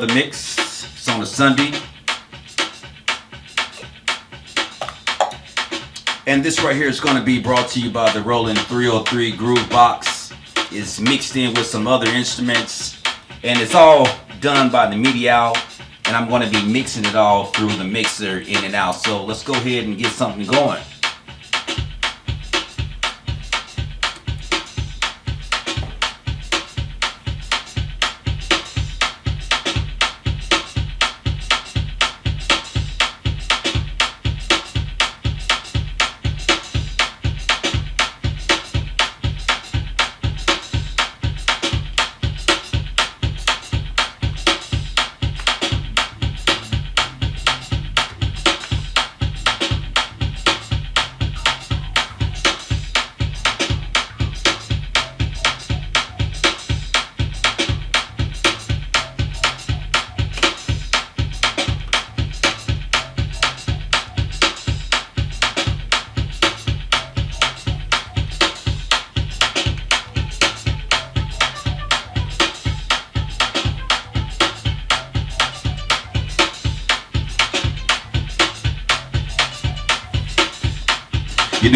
The mix. It's on a Sunday. And this right here is going to be brought to you by the Roland 303 Groove Box. It's mixed in with some other instruments. And it's all done by the out. And I'm going to be mixing it all through the mixer in and out. So let's go ahead and get something going.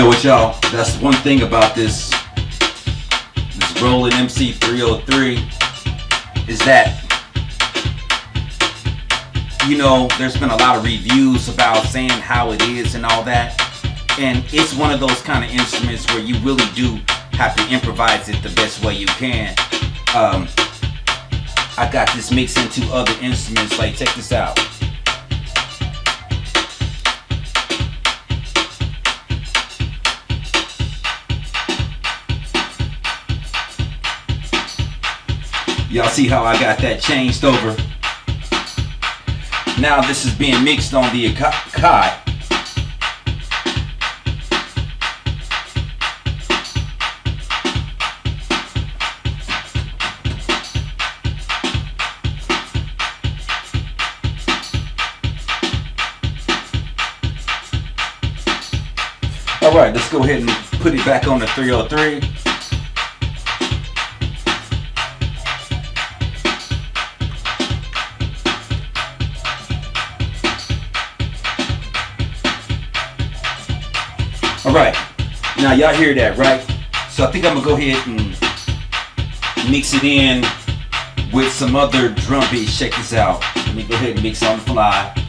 Know what, y'all? That's one thing about this this Roland MC303 is that you know there's been a lot of reviews about saying how it is and all that, and it's one of those kind of instruments where you really do have to improvise it the best way you can. Um, I got this mixed into other instruments. Like check this out. Y'all see how I got that changed over? Now this is being mixed on the Akai. Alright, let's go ahead and put it back on the 303. Alright, now y'all hear that, right? So I think I'm gonna go ahead and mix it in with some other drum beats. Check this out. Let me go ahead and mix on the fly.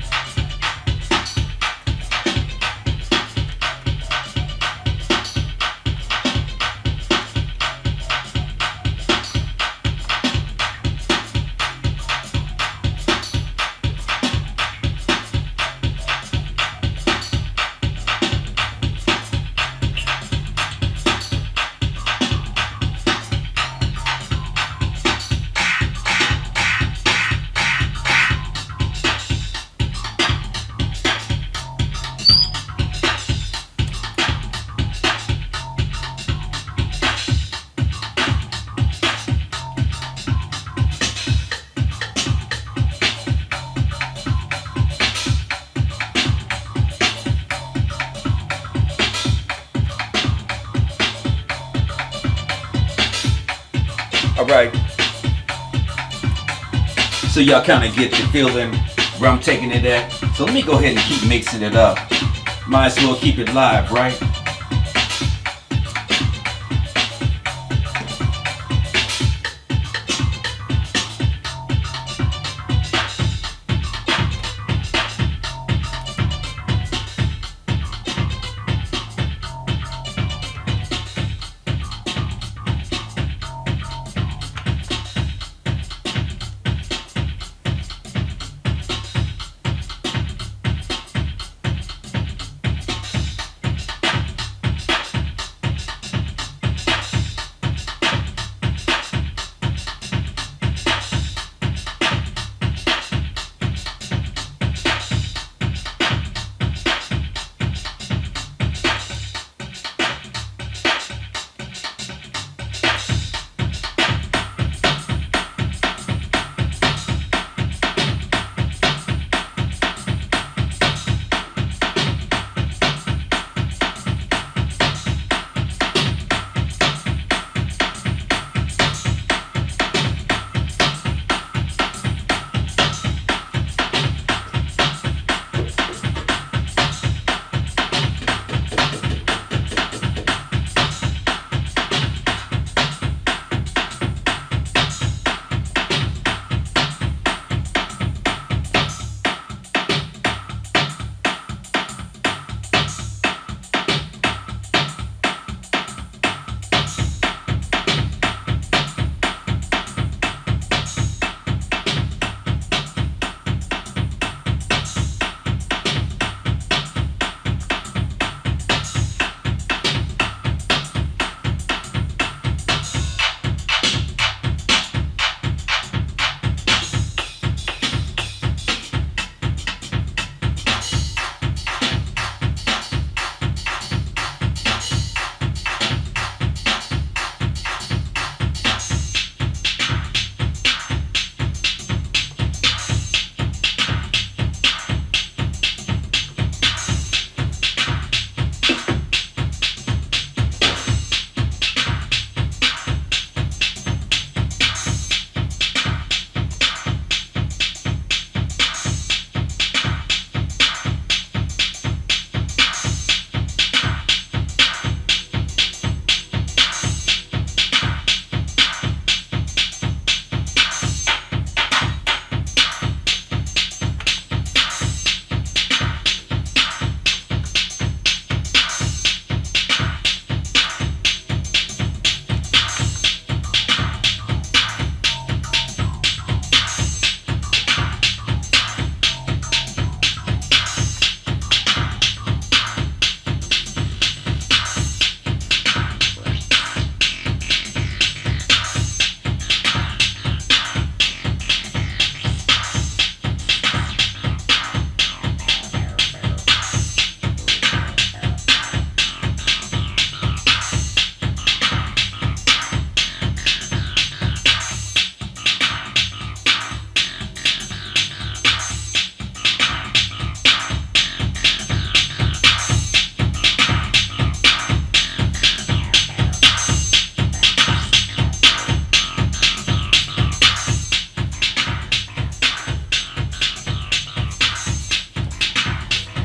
So y'all kind of get the feeling where I'm taking it at. So let me go ahead and keep mixing it up. Might as well keep it live, right?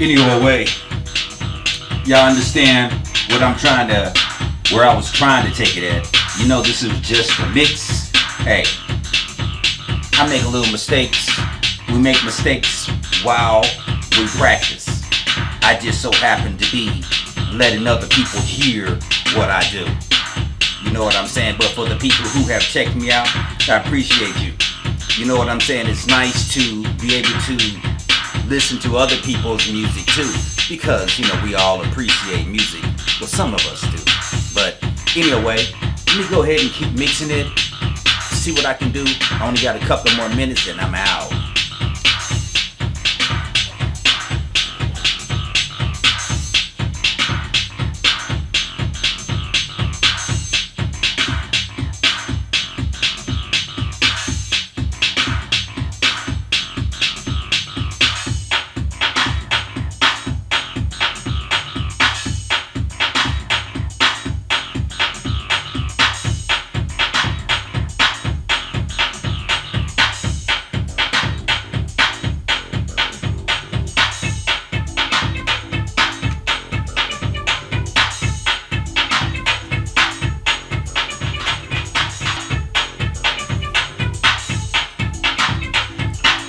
Anyway, y'all understand what I'm trying to, where I was trying to take it at. You know, this is just a mix. Hey, I make a little mistakes. We make mistakes while we practice. I just so happen to be letting other people hear what I do. You know what I'm saying? But for the people who have checked me out, I appreciate you. You know what I'm saying? It's nice to be able to listen to other people's music too. Because, you know, we all appreciate music. Well, some of us do. But anyway, let me go ahead and keep mixing it. See what I can do. I only got a couple more minutes and I'm out.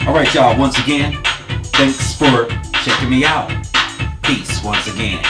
All right, y'all. Once again, thanks for checking me out. Peace once again.